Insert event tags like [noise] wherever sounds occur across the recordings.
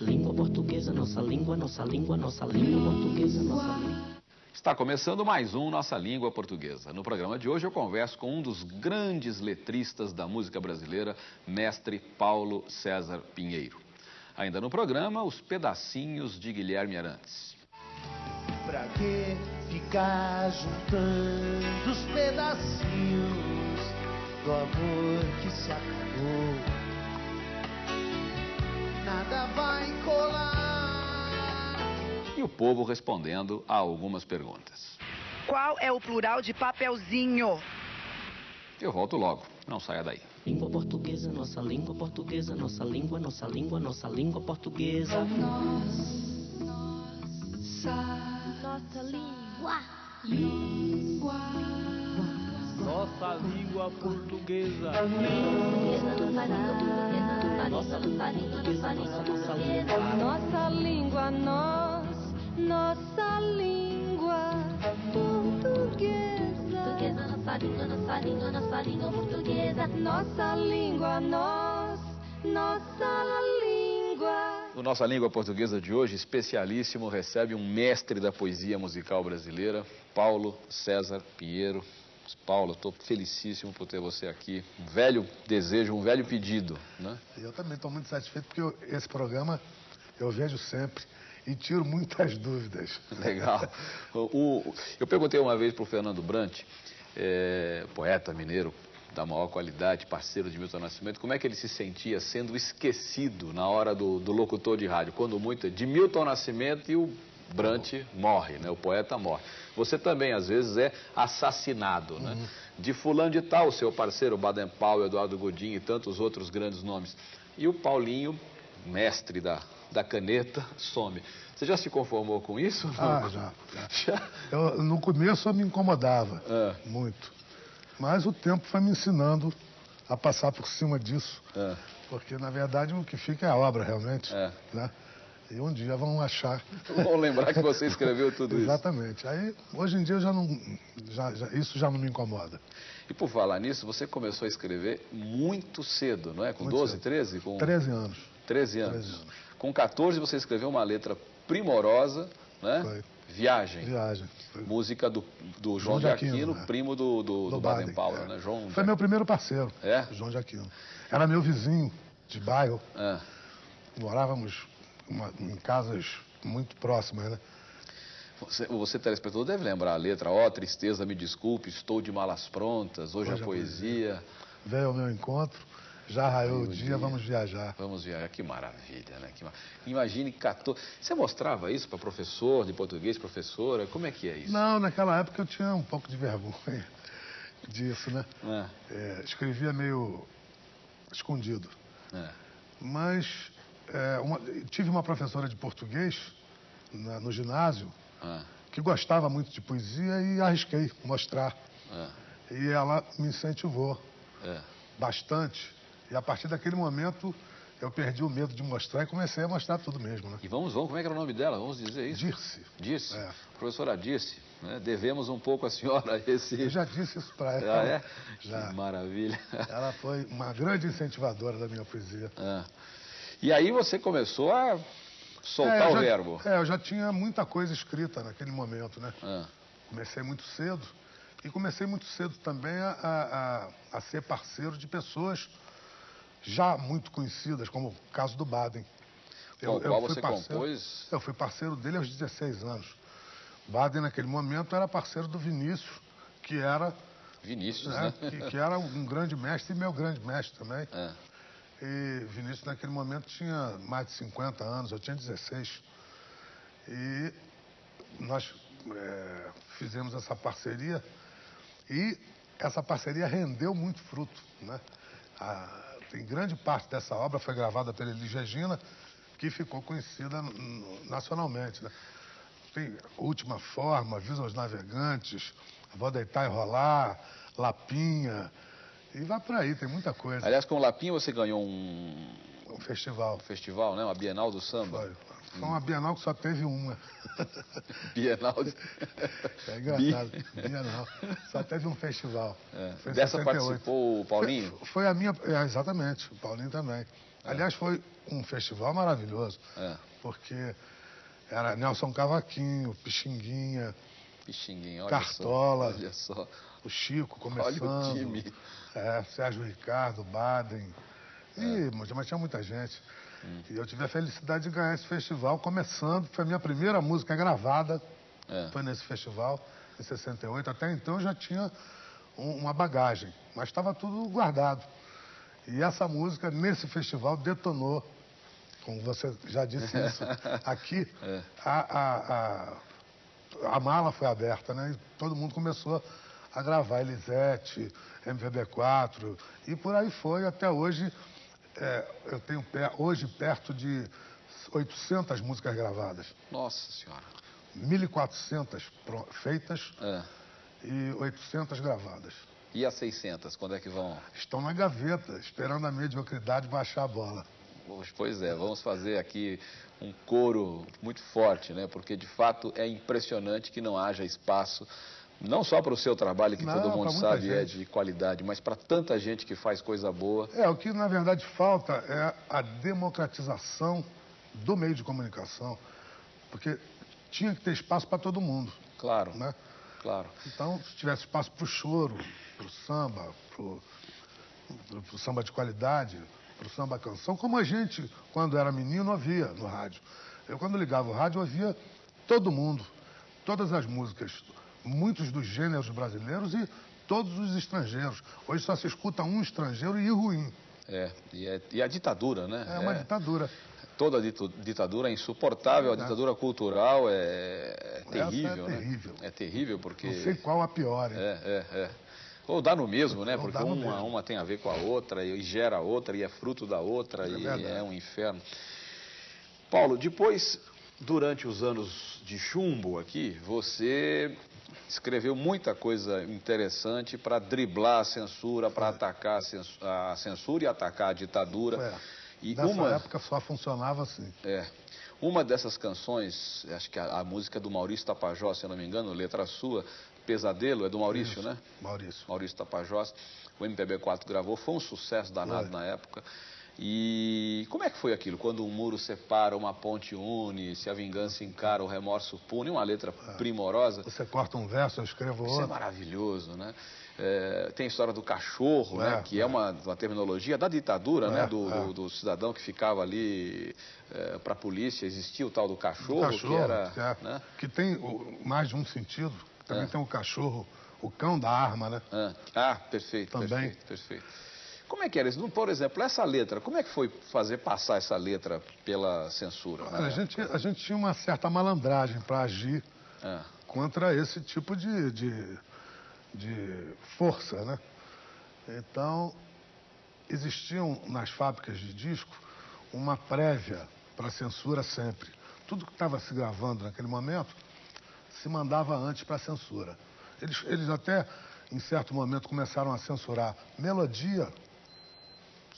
Língua portuguesa, nossa língua, nossa língua, nossa língua portuguesa, nossa língua. Está começando mais um Nossa Língua Portuguesa. No programa de hoje eu converso com um dos grandes letristas da música brasileira, mestre Paulo César Pinheiro. Ainda no programa, os pedacinhos de Guilherme Arantes. Pra que ficar juntando os pedacinhos do amor que se acabou? Nada vai colar. E o povo respondendo a algumas perguntas. Qual é o plural de papelzinho? Eu volto logo, não saia daí. Língua portuguesa, nossa língua portuguesa, nossa língua, nossa língua, nossa língua portuguesa. Nossa língua. Nossa língua portuguesa. Nossa língua portuguesa. Nossa língua, Nossa, nossa língua, nossa língua, nossa língua. nossa língua, nossa língua Portuguesa, nossa língua, nossa língua, nossa língua portuguesa. Nossa língua, nós, nossa língua. O Nossa Língua Portuguesa de hoje, especialíssimo, recebe um mestre da poesia musical brasileira, Paulo César Pinheiro. Paulo, estou felicíssimo por ter você aqui. Um velho desejo, um velho pedido, né? Eu também estou muito satisfeito porque eu- esse programa eu vejo sempre e tiro muitas [laughs] dúvidas. Legal. O- o- eu perguntei uma vez para o Fernando Brant, é, poeta mineiro da maior qualidade, parceiro de Milton Nascimento, como é que ele se sentia sendo esquecido na hora do, do locutor de rádio, quando muito é de Milton Nascimento e o Brant morre, né? o poeta morre. Você também, às vezes, é assassinado, né? De fulano de tal, seu parceiro Baden Powell, Eduardo Godinho e tantos outros grandes nomes. E o Paulinho, mestre da, da caneta, some. Você já se conformou com isso? ou não? Ah, já. [laughs] já. Eu, no começo eu me incomodava É. muito. Mas o tempo foi me ensinando a passar por cima disso. É. Porque, na verdade, o que fica é a obra, realmente. É. Né? E um dia vão achar. [laughs] Vamos lembrar que você escreveu tudo isso. Exatamente. Aí, hoje em dia, eu já não, já, já- isso já não me incomoda. E por falar nisso, você começou a escrever muito cedo, não é? Com Muito 12, cedo. 13? Com 13 anos. 13 anos. 13 anos. Com 14 você escreveu uma letra primorosa, né? Foi. Viagem. Viagem. Foi, Música do, do João João de Aquino, Aquino, né? primo do, do, do Baden Powell, é. né? João Foi meu primeiro parceiro. É? João de Aquino. Era meu vizinho de bairro. Ah, Morávamos uma- em casas muito próximas, né? você, você, telespectador, deve lembrar a letra. Ó, tristeza, me desculpe, estou de malas prontas, hoje, Hoje a a poesia. Veio ao meu encontro, já raiou o dia, dia. vamos viajar. Vamos ver, que maravilha, né? Que ma- Imagine 14. Você mostrava isso para professor de português, professora? Como é que é isso? Não, naquela época eu tinha um pouco de vergonha [laughs] disso, né? É, É, escrevia meio escondido. é. Mas é, uma- tive uma professora de português na- no ginásio Ah, que gostava muito de poesia e arrisquei mostrar. ah, E ela me incentivou é. bastante. E a partir daquele momento eu perdi o medo de mostrar e comecei a mostrar tudo mesmo, né? E vamos, vamos, como é que era o nome dela? Vamos dizer isso? Dirce. Dirce. É. Professora Dirce, né? devemos um pouco à senhora [laughs] esse... Eu já disse isso para ela. Ah, é? Já. Que maravilha. Ela foi uma grande incentivadora da minha poesia. Ah. E aí você começou a soltar É, eu o já- verbo. É, eu já tinha muita coisa escrita naquele momento, né? Ah, Comecei muito cedo. E comecei muito cedo também a, a- a- ser parceiro de pessoas já muito conhecidas, como o caso do Baden. Qual- qual você compôs? Eu fui parceiro dele aos 16 anos. Baden, naquele momento, era parceiro do Vinícius, que era, Vinícius, né, né? que, que era um grande mestre e meu grande mestre também. Ah, E Vinícius, naquele momento, tinha mais de 50 anos, eu tinha 16. E nós é, fizemos essa parceria e essa parceria rendeu muito fruto. Né? A- tem grande parte dessa obra foi gravada pela Elis Regina, que ficou conhecida nacionalmente. Né? Tem Última Forma, Avisa aos Navegantes, Vou Deitar e Rolar, Lapinha, e vai por aí, tem muita coisa. Aliás, com o Lapinha você ganhou um Um festival. festival, né? Uma Bienal do Samba. Foi. Foi uma Bienal que só teve uma. [laughs] Bienal de... [laughs] É engraçado. Bienal. Só teve um festival. É. Dessa 68. participou o Paulinho? Foi, foi a minha. é, exatamente, o Paulinho também. Aliás, foi um festival maravilhoso, É. porque era Nelson Cavaquinho, Pixinguinha, Pixinguinho, olha Cartola. só. Olha só. O Chico Olha começando. o time. É, Sérgio Ricardo, Baden. É. E, mas mas tinha muita gente. Hum. E eu tive a felicidade de ganhar esse festival, começando, foi a minha primeira música gravada, É. foi nesse festival, em 68. Até então eu já tinha um- uma bagagem, mas estava tudo guardado. E essa música, nesse festival, detonou, como você já disse isso [laughs] aqui, É. a, a, a, a mala foi aberta, né? E todo mundo começou a gravar Elisete, MPB4, e por aí foi até hoje. é, eu tenho hoje perto de 800 músicas gravadas, Nossa senhora. 1.400 pro- feitas É. e 800 gravadas. E as 600, quando é que vão? Estão na gaveta, esperando a mediocridade baixar a bola. Pois- Pois é, vamos fazer aqui um coro muito forte, né? Porque de fato é impressionante que não haja espaço, não só para o seu trabalho, que Não, todo mundo sabe é de qualidade, mas para tanta gente que faz coisa boa. É, o que na verdade falta é a democratização do meio de comunicação, porque tinha que ter espaço para todo mundo, Claro, né? claro. Então, se tivesse espaço para o choro, para o samba, para o samba de qualidade, para o samba canção, como a gente, quando era menino, ouvia no rádio. Eu, quando ligava o rádio, ouvia todo mundo, todas as músicas, muitos dos gêneros brasileiros e todos os estrangeiros. Hoje só se escuta um estrangeiro e ruim. É, e, é- e a ditadura, né? É uma ditadura. Toda ditadura é insuportável, a ditadura cultural é, é Essa terrível, é né? terrível. É terrível porque. Não sei qual a pior, hein? É, é, é. Ou dá no mesmo, né? Ou Porque uma, mesmo. uma tem a ver com a outra e gera a outra e é fruto da outra e verdade. é um inferno. Paulo, depois, durante os anos de chumbo aqui, você escreveu muita coisa interessante para driblar a censura, para atacar a cens- a censura e atacar a ditadura. É. E Nessa uma, época só funcionava assim. é. Uma dessas canções, acho que a, a música do Maurício Tapajós, se não me engano, letra sua, Pesadelo, é do Maurício, Isso, né? Maurício. Maurício Tapajós. O MPB4 gravou, foi um sucesso danado Foi. na época. E como é que foi aquilo? Quando um muro separa, uma ponte une, se a vingança encara, o remorso pune, uma letra primorosa. Você corta um verso, eu escrevo Isso é outro. maravilhoso, né? É, tem a história do cachorro, né? É, Que é é. uma, uma terminologia da ditadura, É, né? Do, é. do- do cidadão que ficava ali para a polícia. Existia o tal do cachorro, cachorro, que era... que, é- né? que tem o- mais de um sentido. Também É. tem o cachorro, o cão da arma, né? Ah, ah, perfeito, Também. perfeito, perfeito. Como é que era isso? Por exemplo, essa letra, como é que foi fazer passar essa letra pela censura? Né? a, gente, a gente tinha uma certa malandragem para agir Ah, contra esse tipo de, de, de força, né? Então, existiam nas fábricas de disco uma prévia para censura sempre. Tudo que estava se gravando naquele momento se mandava antes para censura. Eles, eles até, em certo momento, começaram a censurar melodia.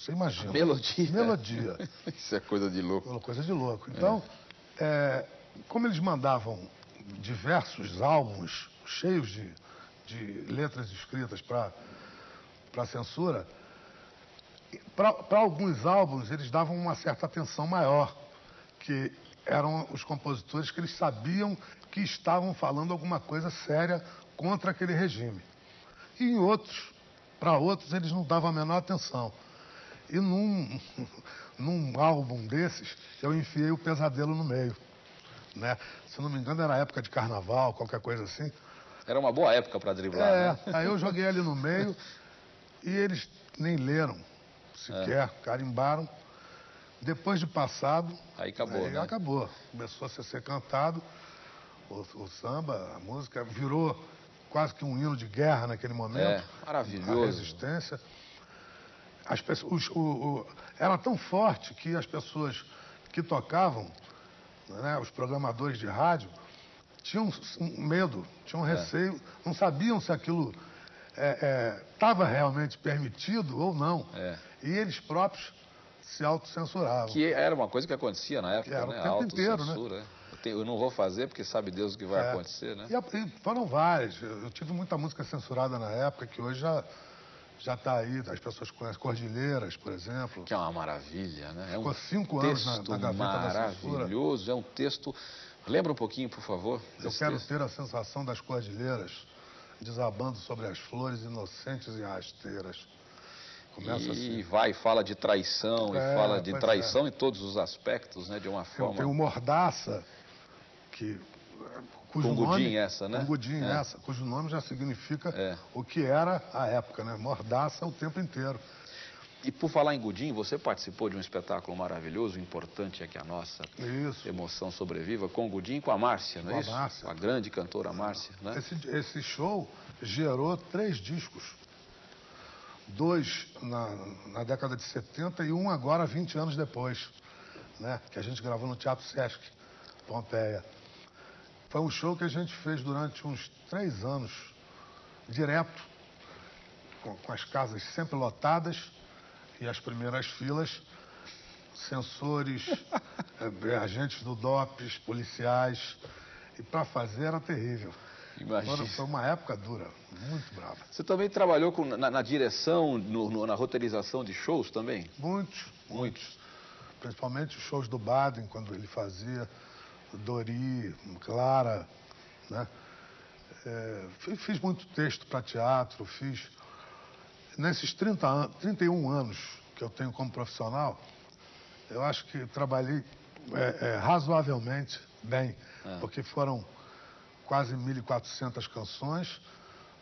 Você imagina. melodia. Melodia. [laughs] isso é coisa de louco. Coisa de louco. Então, é, como eles mandavam diversos álbuns cheios de, de letras escritas para a censura, para alguns álbuns eles davam uma certa atenção maior, que eram os compositores que eles sabiam que estavam falando alguma coisa séria contra aquele regime. E em outros, para outros, eles não davam a menor atenção. E num, [laughs] num álbum desses, eu enfiei o pesadelo no meio. Né? Se não me engano, era época de carnaval, qualquer coisa assim. Era uma boa época para driblar, É, né? aí eu joguei ali no meio [laughs] e eles nem leram sequer, carimbaram. Depois de passado, Aí acabou, aí né? acabou. Começou a ser cantado, o, o samba, a música virou quase que um hino de guerra naquele momento. É, maravilhoso. A resistência. As pessoas, o- o- era tão forte que as pessoas que tocavam, né, os programadores de rádio, tinham medo, tinham É. receio, não sabiam se aquilo estava realmente permitido ou não. É. E eles próprios se autocensuravam. Que era uma coisa que acontecia na época, Era o né? tempo A inteiro, autocensura, né? Eu, não vou fazer porque sabe Deus o que vai É. acontecer, né? E, foram várias. Eu tive muita música censurada na época que hoje já, já está aí, as pessoas conhecem Cordilheiras, por exemplo. Que é uma maravilha, né? É um Ficou cinco anos na, texto na maravilhoso, é um texto... Lembra um pouquinho, por favor? Eu quero texto? ter a sensação das cordilheiras desabando sobre as flores inocentes e rasteiras. Começa E assim. vai e fala de traição, É, e fala de pois traição em todos os aspectos, né? De uma forma... tem o Mordaça, que, cujo Com nome... Gudim essa, né? Com Gudim É. essa, cujo nome já significa É. o que era a época, né? Mordaça o tempo inteiro. E por falar em Gudim, você participou de um espetáculo maravilhoso, importante é que a nossa Isso. emoção sobreviva, com o Gudim e com a Márcia, não é Com a? Márcia. Com a grande cantora Márcia, né? Esse, esse show gerou três discos. Dois na, na década de 70 e um agora, 20 anos depois, né? Que a gente gravou no Teatro Sesc, Pompeia. Foi um show que a gente fez durante uns três anos, direto, com, com as casas sempre lotadas e as primeiras filas, sensores, [laughs] eh, agentes do DOPS, policiais. E para fazer era terrível. Imagina. Foi- Foi uma época dura, muito brava. Você também trabalhou com- na, na direção, no- no- na roteirização de shows também? Muitos, muitos. Principalmente os shows do Baden, quando ele fazia, Dori, Clara, né? É, fi- fiz muito texto para teatro, fiz. Nesses 30 an 31 anos que eu tenho como profissional, eu acho que trabalhei é, é, razoavelmente bem, porque foram quase 1.400 canções,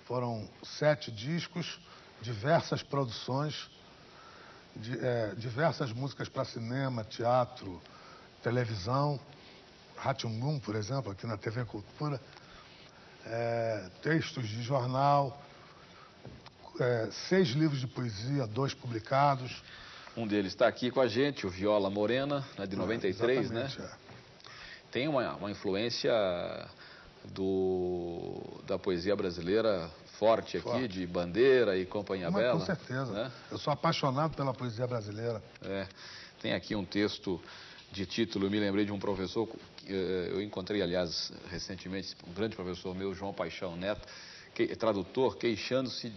foram sete discos, diversas produções, de- é, diversas músicas para cinema, teatro, televisão, Ratimbum, por exemplo, aqui na TV Cultura, é, textos de jornal, é, seis livros de poesia, dois publicados. Um deles está aqui com a gente, o Viola Morena, né, de 93, né? Exatamente, é. Tem uma, uma influência do, da poesia brasileira forte aqui, Forte. de Bandeira e Companhia Mas, Bela. com certeza. né? Eu sou apaixonado pela poesia brasileira. É, tem aqui um texto de título, me lembrei de um professor, eu encontrei, aliás, recentemente, um grande professor meu, João Paixão Neto, que, tradutor, queixando-se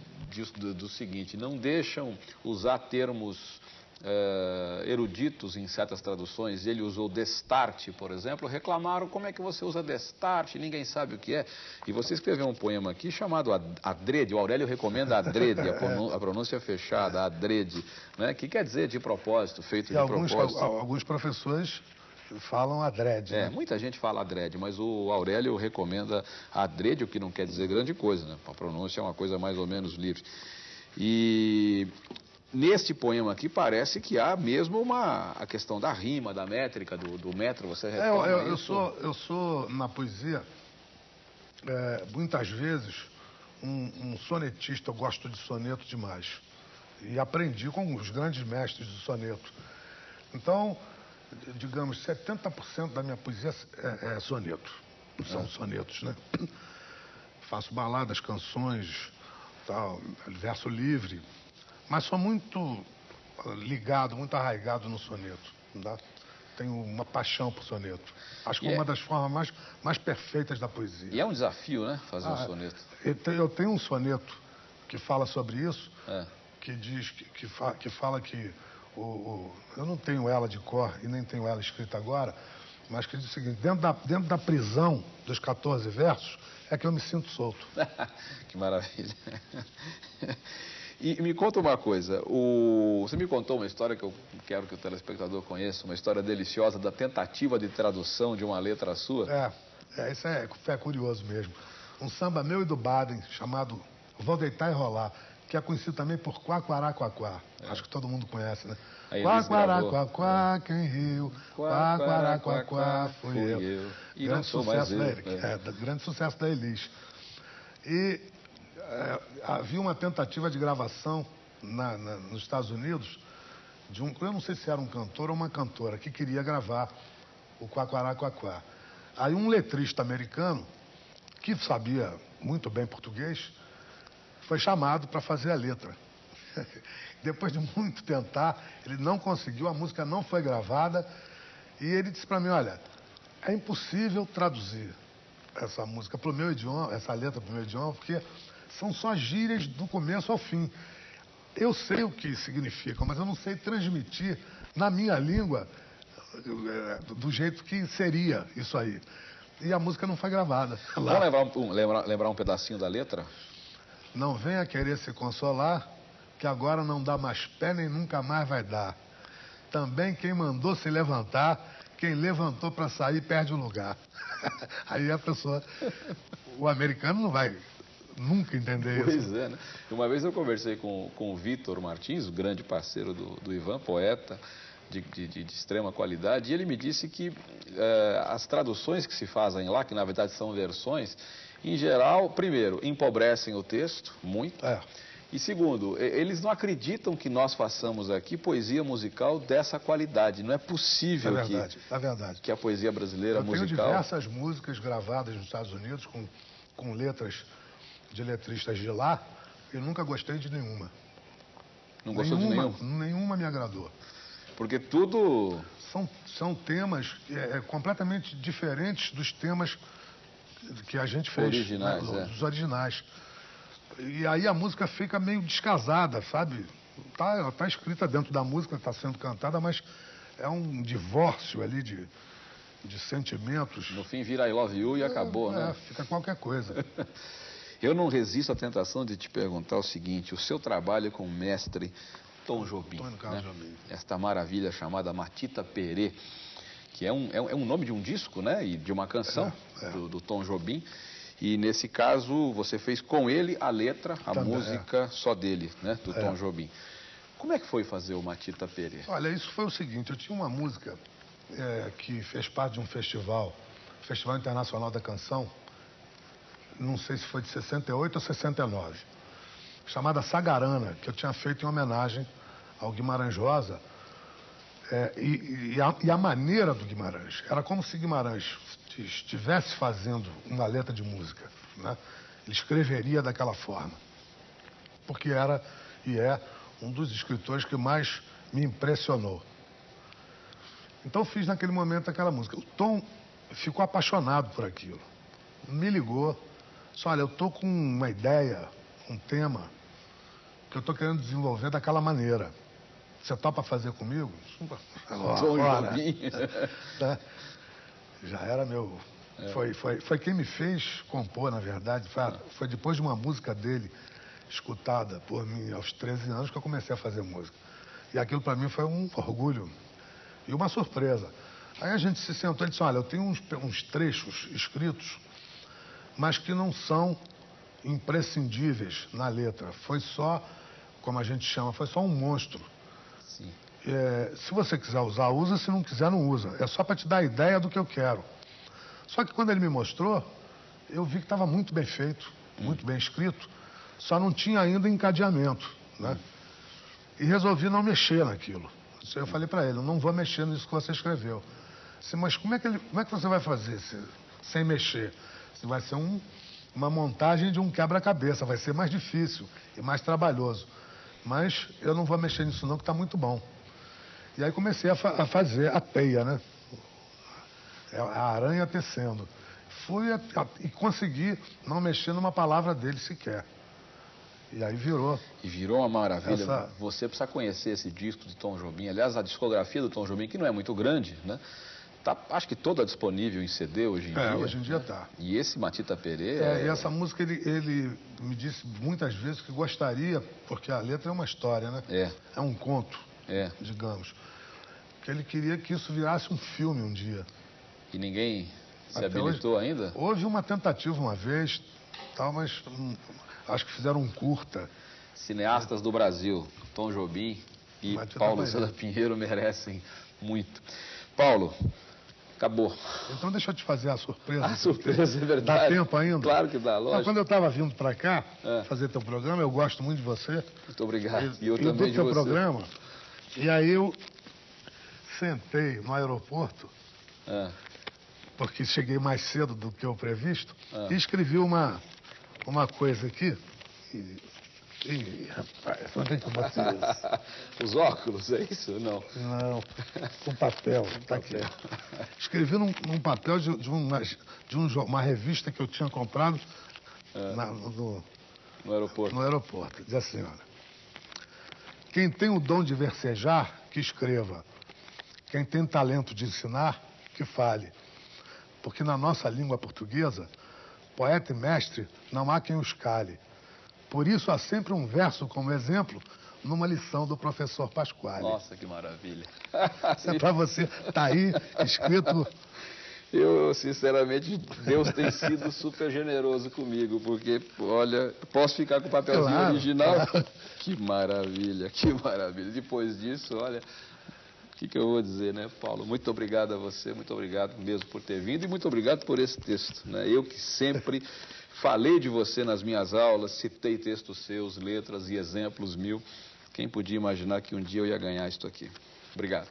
do, do seguinte, não deixam usar termos eh, eruditos em certas traduções, ele usou destarte, por exemplo, reclamaram como é que você usa destarte, ninguém sabe o que é. E você escreveu um poema aqui chamado Ad- Adrede, o Aurélio recomenda Adrede, a [laughs] pronú- a pronúncia fechada, Adrede, né? que quer dizer de propósito, feito E de alguns, propósito. al- alguns professores falam adrede. É, né? muita gente fala adrede, mas o Aurélio recomenda adrede, o que não quer dizer grande coisa, né? A pronúncia é uma coisa mais ou menos livre. E neste poema aqui parece que há mesmo uma a questão da rima, da métrica, do, do metro, você É, eu, eu- sou, eu sou, na poesia, é, muitas vezes, um, um sonetista. Eu gosto de soneto demais. E aprendi com os grandes mestres do soneto. Então, digamos, 70% da minha poesia é, é soneto. São sonetos, né? Faço baladas, canções, tal, verso livre. Mas sou muito ah, ligado, muito arraigado no soneto. Tá? Tenho uma paixão por soneto. Acho que é é- uma das formas mais, mais perfeitas da poesia. E é um desafio, né? Fazer um Ah, soneto. Eu tenho, eu tenho um soneto que fala sobre isso, É. que diz que, que, fa- que fala que o, o- eu não tenho ela de cor e nem tenho ela escrita agora, mas que diz o seguinte, dentro da, dentro da prisão dos 14 versos é que eu me sinto solto. [laughs] que maravilha. E me conta uma coisa, o... você me contou uma história que eu quero que o telespectador conheça, uma história deliciosa da tentativa de tradução de uma letra sua. É, é isso é, é curioso mesmo. Um samba meu e do Baden, chamado Vou Deitar e Rolar, que é conhecido também por Quaquaraquaquá. Acho que todo mundo conhece, né? É. Quaquaraquaquá, quem riu? Quaquaraquaquá, fui eu. E não grande sucesso da eu, Elis. é. É, grande sucesso da Elis. E é, havia uma tentativa de gravação na- na- nos Estados Unidos de um, eu não sei se era um cantor ou uma cantora, que queria gravar o Quaquaraquaquá. Aí um letrista americano, que sabia muito bem português, foi chamado para fazer a letra. [laughs] Depois de muito tentar, ele não conseguiu, a música não foi gravada, e ele disse para mim, olha, é impossível traduzir essa música para o meu idioma, essa letra para o meu idioma, porque são só gírias do começo ao fim. eu sei o que significa, mas eu não sei transmitir na minha língua eh, do jeito que seria isso aí. E a música não foi gravada. Vamos lembrar um, lembrar, lembrar um pedacinho da letra? Não venha querer se consolar, que agora não dá mais pé nem nunca mais vai dar. Também quem mandou se levantar, quem levantou para sair perde o lugar. [laughs] Aí a pessoa, o americano não vai nunca entender isso. Pois é, né? Uma vez eu conversei com, com o Vitor Martins, o grande parceiro do, do Ivan, poeta de, de- de- extrema qualidade, e ele me disse que eh, as traduções que se fazem lá, que na verdade são versões, em geral, primeiro, empobrecem o texto muito. É. E segundo, eles não acreditam que nós façamos aqui poesia musical dessa qualidade. Não é É possível verdade, que, é verdade. que a poesia brasileira Eu tenho musical. diversas músicas gravadas nos Estados Unidos com, com letras de letristas de lá e nunca gostei de nenhuma. Não gostou nenhuma, de nenhum? Nenhuma me agradou. Porque tudo. São, são temas é, é, completamente diferentes dos temas que a gente fez. Originais, né, é. Dos originais. E aí a música fica meio descasada, sabe? Tá, ela tá escrita dentro da música, está sendo cantada, mas é um divórcio ali de, de sentimentos. No fim vira I love you e acabou, É, né? Fica qualquer coisa. [laughs] Eu não resisto à tentação de te perguntar o seguinte: o seu trabalho com o mestre Tom Jobim, Carlos né? Jobim. esta maravilha chamada Matita Perê, que é um, é um- é um nome de um disco, né? E de uma canção É, é. Do, do Tom Jobim. E nesse caso você fez com ele a letra, a Também, música só dele, né? Do É. Tom Jobim. Como é que foi fazer o Matita Perê? Olha, isso foi o seguinte, eu tinha uma música é, que fez parte de um festival, Festival Internacional da Canção, não sei se foi de 68 ou 69, chamada Sagarana, que eu tinha feito em homenagem ao Guimarães Rosa. É, e, e a, e a maneira do Guimarães, era como se Guimarães estivesse fazendo uma letra de música. Né? Ele escreveria daquela forma porque era e é um dos escritores que mais me impressionou. Então fiz naquele momento aquela música. O Tom ficou apaixonado por aquilo. Me ligou. Disse, olha, eu tô com uma ideia, um tema, que eu tô querendo desenvolver daquela maneira. Você topa fazer comigo? Tom Ora, Jobim. né? Já era meu. É. Foi, foi, foi quem me fez compor, na verdade. Foi, foi depois de uma música dele, escutada por mim aos 13 anos, que eu comecei a fazer música. E aquilo para mim foi um orgulho e uma surpresa. Aí a gente se sentou e disse: Olha, eu tenho uns, uns trechos escritos, mas que não são imprescindíveis na letra. Foi só, como a gente chama, foi só um monstro. É, se você quiser usar, usa, se não quiser, não usa. É só para te dar a ideia do que eu quero. Só que quando ele me mostrou, eu vi que estava muito bem feito, muito bem escrito, só não tinha ainda encadeamento. Né? E resolvi não mexer naquilo. Eu falei para ele, não vou mexer nisso que você escreveu. Disse, mas como é, que ele- como é que você vai fazer se- sem mexer? Disse, vai ser um- uma montagem de um quebra-cabeça, vai ser mais difícil e mais trabalhoso. Mas eu não vou mexer nisso não, que está muito bom. E aí comecei a, fa- a fazer a teia, né? É a aranha tecendo. Fui a- a- e consegui não mexer numa palavra dele sequer. E aí virou. E virou uma maravilha. Essa- Você precisa conhecer esse disco de Tom Jobim. Aliás, a discografia do Tom Jobim, que não é muito grande, né? Tá, acho que toda disponível em CD hoje em É, dia. hoje em dia tá. E esse Matita Perê É, e essa música ele, ele me disse muitas vezes que gostaria, porque a letra é uma história, né? É, É um conto, é. digamos. Que ele queria que isso virasse um filme um dia. E ninguém se Até habilitou ainda? Houve uma tentativa uma vez, tal, mas hum, acho que fizeram um curta. Cineastas do Brasil, Tom Jobim e Matita Paulo. César Pinheiro merecem muito. Paulo, acabou. Então deixa eu te fazer a surpresa. A surpresa é verdade. Dá tempo ainda? Claro que dá, lógico. quando eu estava vindo para cá É. fazer teu programa, eu gosto muito de você. Muito obrigado. E E eu do também de teu você. programa. E aí eu sentei no aeroporto, É. porque cheguei mais cedo do que o previsto, Ah. e escrevi uma, uma coisa aqui. E, Ih, rapaz, onde é que eu botei isso? [laughs] Os óculos, é isso? Não. Não, um papel, tá aqui. Escrevi num, num papel de, de, uma, de um, uma revista que eu tinha comprado É. na- no, No aeroporto. no aeroporto. Diz assim, olha. Quem tem o dom de versejar, que escreva. Quem tem talento de ensinar, que fale. Porque na nossa língua portuguesa, poeta e mestre não há quem os cale. Por isso há sempre um verso como exemplo numa lição do professor Pasquale. Nossa, que maravilha. Isso é para você, tá aí escrito. Eu, sinceramente, Deus tem sido super generoso comigo, porque, olha, posso ficar com o papelzinho Claro, original? claro. Que maravilha, que maravilha. Depois disso, olha, o que, que eu vou dizer, né, Paulo? Muito obrigado a você, muito obrigado mesmo por ter vindo e muito obrigado por esse texto. Né? Eu que sempre falei de você nas minhas aulas, citei textos seus, letras e exemplos mil. Quem podia imaginar que um dia eu ia ganhar isso aqui? Obrigado.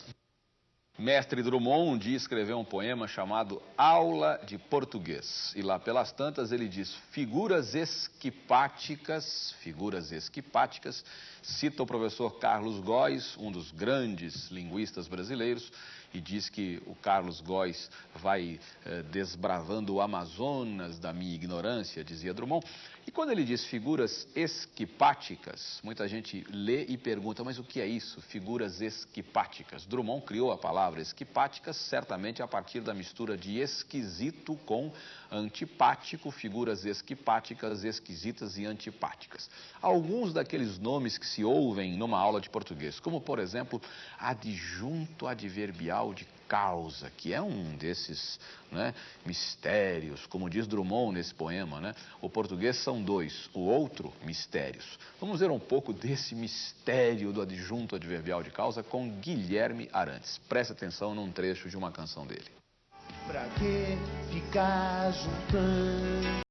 Mestre Drummond um dia escreveu um poema chamado Aula de Português. E lá pelas tantas ele diz: figuras esquipáticas, figuras esquipáticas, cita o professor Carlos Góes, um dos grandes linguistas brasileiros, e diz que o Carlos Góes vai eh, desbravando o Amazonas da minha ignorância, dizia Drummond. E quando ele diz figuras esquipáticas, muita gente lê e pergunta, mas o que é isso? Figuras esquipáticas. Drummond criou a palavra esquipáticas certamente a partir da mistura de esquisito com antipático, figuras esquipáticas, esquisitas e antipáticas. Alguns daqueles nomes que se ouvem numa aula de português, como por exemplo, adjunto adverbial de causa, que é um desses né, mistérios, como diz Drummond nesse poema, né? O português são dois, o outro, mistérios. Vamos ver um pouco desse mistério do adjunto adverbial de causa com Guilherme Arantes. Preste atenção num trecho de uma canção dele. Pra que ficar juntando?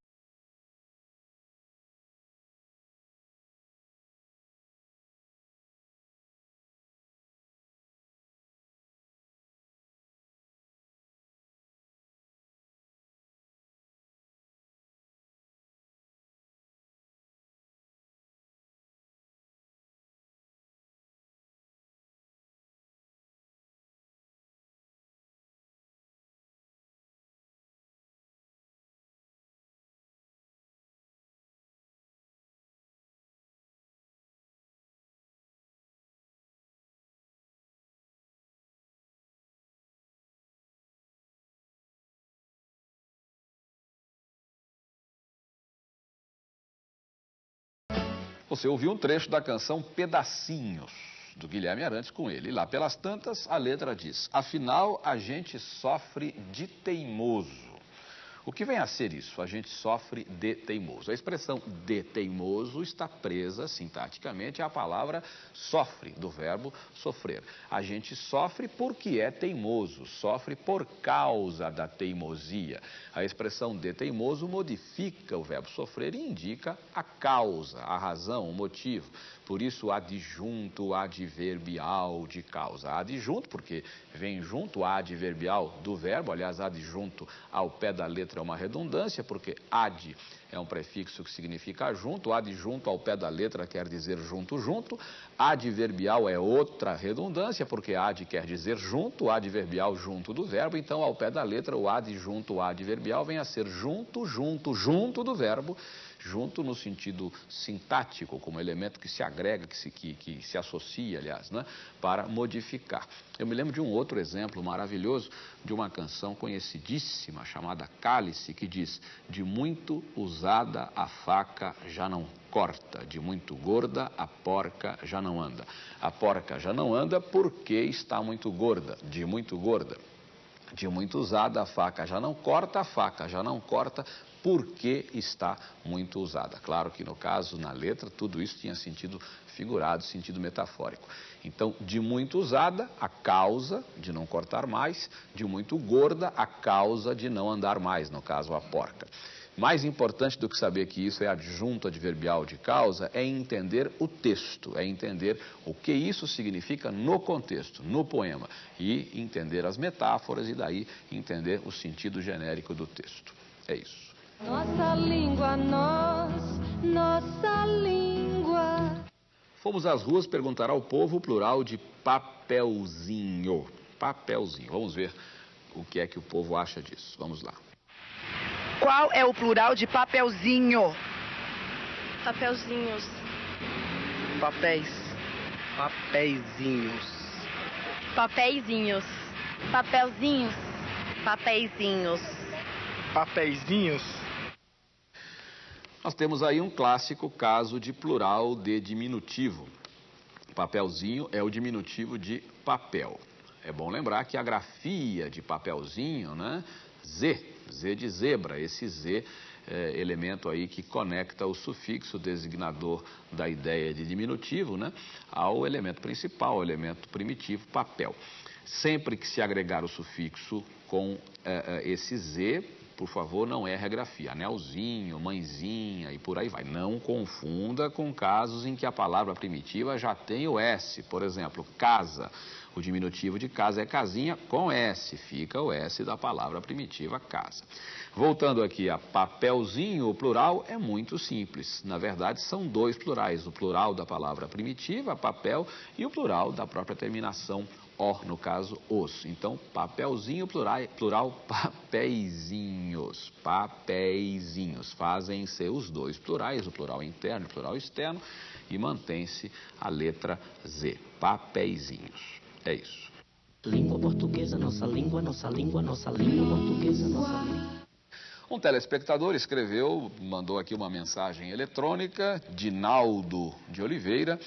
Você ouviu um trecho da canção Pedacinhos, do Guilherme Arantes com ele. E lá pelas tantas, a letra diz: Afinal, a gente sofre de teimoso. O que vem a ser isso? A gente sofre de teimoso. A expressão de teimoso está presa sintaticamente à palavra sofre, do verbo sofrer. A gente sofre porque é teimoso, sofre por causa da teimosia. A expressão de teimoso modifica o verbo sofrer e indica a causa, a razão, o motivo. Por isso, adjunto adverbial de causa. Adjunto, porque vem junto adverbial do verbo, aliás, adjunto ao pé da letra é uma redundância, porque ad é um prefixo que significa junto, adjunto ao pé da letra quer dizer junto, junto. Adverbial é outra redundância, porque ad quer dizer junto, adverbial junto do verbo, então ao pé da letra o adjunto adverbial vem a ser junto, junto, junto do verbo, junto no sentido sintático, como elemento que se agrega, que se, que, que se associa, aliás, né, para modificar. Eu me lembro de um outro exemplo maravilhoso de uma canção conhecidíssima chamada Cálice, que diz: De muito usada a faca já não corta, de muito gorda a porca já não anda. A porca já não anda porque está muito gorda, de muito gorda. De muito usada a faca já não corta, a faca já não corta porque está muito usada. Claro que no caso, na letra, tudo isso tinha sentido figurado, sentido metafórico. Então, de muito usada, a causa de não cortar mais, de muito gorda, a causa de não andar mais, no caso, a porca. Mais importante do que saber que isso é adjunto adverbial de causa é entender o texto, é entender o que isso significa no contexto, no poema, e entender as metáforas e daí entender o sentido genérico do texto. É isso. Nossa língua, nós, nossa língua. Fomos às ruas perguntar ao povo o plural de papelzinho. Papelzinho. Vamos ver o que é que o povo acha disso. Vamos lá. Qual é o plural de papelzinho? Papelzinhos. Papéis. Papeizinhos. Papeizinhos. Papelzinhos. Papeizinhos. Papeizinhos. Nós temos aí um clássico caso de plural de diminutivo. Papelzinho é o diminutivo de papel. É bom lembrar que a grafia de papelzinho, né? Z, Z de zebra, esse Z é, elemento aí que conecta o sufixo designador da ideia de diminutivo, né? Ao elemento principal, o elemento primitivo, papel. Sempre que se agregar o sufixo com é, é, esse Z, por favor, não erre a grafia. Anelzinho, mãezinha e por aí vai. Não confunda com casos em que a palavra primitiva já tem o S. Por exemplo, casa. O diminutivo de casa é casinha com S. Fica o S da palavra primitiva casa. Voltando aqui a papelzinho, o plural é muito simples. Na verdade, são dois plurais. O plural da palavra primitiva, papel, e o plural da própria terminação o, no caso, os. Então, papelzinho, plural, plural [laughs] papeizinhos. Papeizinhos. Fazem-se os dois plurais, o plural interno e o plural externo, e mantém-se a letra Z. Papeizinhos. É isso. Língua portuguesa, nossa língua, nossa língua, nossa língua portuguesa, nossa língua. Um telespectador escreveu, mandou aqui uma mensagem eletrônica, Dinaldo de Oliveira.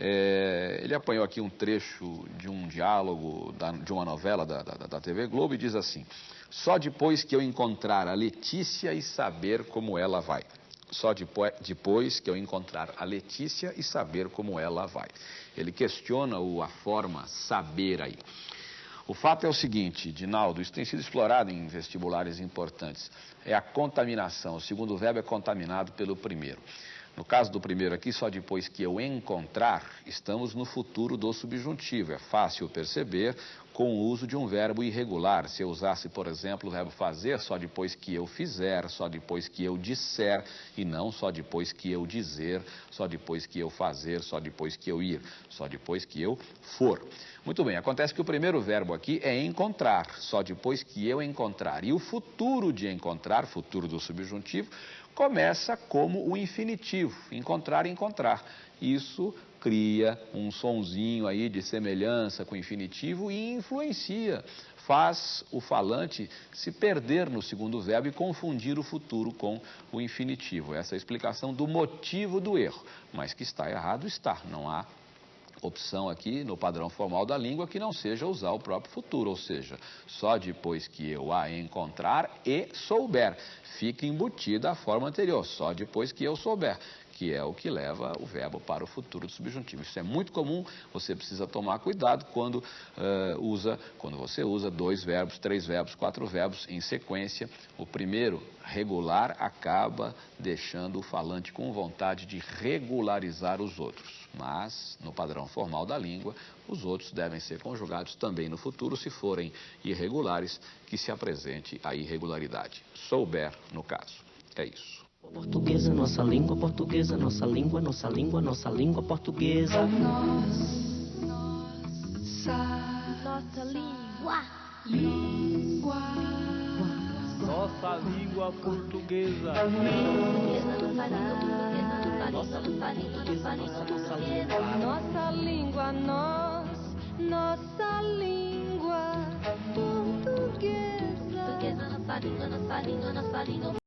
É, ele apanhou aqui um trecho de um diálogo da, de uma novela da, da, da, TV Globo e diz assim: Só depois que eu encontrar a Letícia e saber como ela vai. Só depois, depois que eu encontrar a Letícia e saber como ela vai. Ele questiona o, a forma saber aí. O fato é o seguinte, Dinaldo, isso tem sido explorado em vestibulares importantes. É a contaminação. O segundo verbo é contaminado pelo primeiro. No caso do primeiro aqui, só depois que eu encontrar, estamos no futuro do subjuntivo. É fácil perceber com o uso de um verbo irregular. Se eu usasse, por exemplo, o verbo fazer só depois que eu fizer, só depois que eu disser, e não só depois que eu dizer, só depois que eu fazer, só depois que eu ir, só depois que eu for. Muito bem, acontece que o primeiro verbo aqui é encontrar, só depois que eu encontrar. E o futuro de encontrar, futuro do subjuntivo, começa como o infinitivo, encontrar, encontrar. Isso cria um sonzinho aí de semelhança com o infinitivo e influencia, faz o falante se perder no segundo verbo e confundir o futuro com o infinitivo. Essa é a explicação do motivo do erro, mas que está errado está, não há opção aqui no padrão formal da língua que não seja usar o próprio futuro, ou seja, só depois que eu a encontrar e souber. Fica embutida a forma anterior, só depois que eu souber que é o que leva o verbo para o futuro do subjuntivo. Isso é muito comum, você precisa tomar cuidado quando, uh, usa, quando você usa dois verbos, três verbos, quatro verbos em sequência. O primeiro, regular, acaba deixando o falante com vontade de regularizar os outros. Mas, no padrão formal da língua, os outros devem ser conjugados também no futuro, se forem irregulares, que se apresente a irregularidade. Souber, no caso. É isso. Portuguesa, nossa língua portuguesa, nossa língua, nossa língua, nossa língua portuguesa. Nossa língua. Língua. Nossa língua portuguesa. Nossa língua, nossa língua, nossa língua, Nossa nossa língua. língua, nós, nossa língua portuguesa. Portuguesa, nossa língua, nossa língua, nossa língua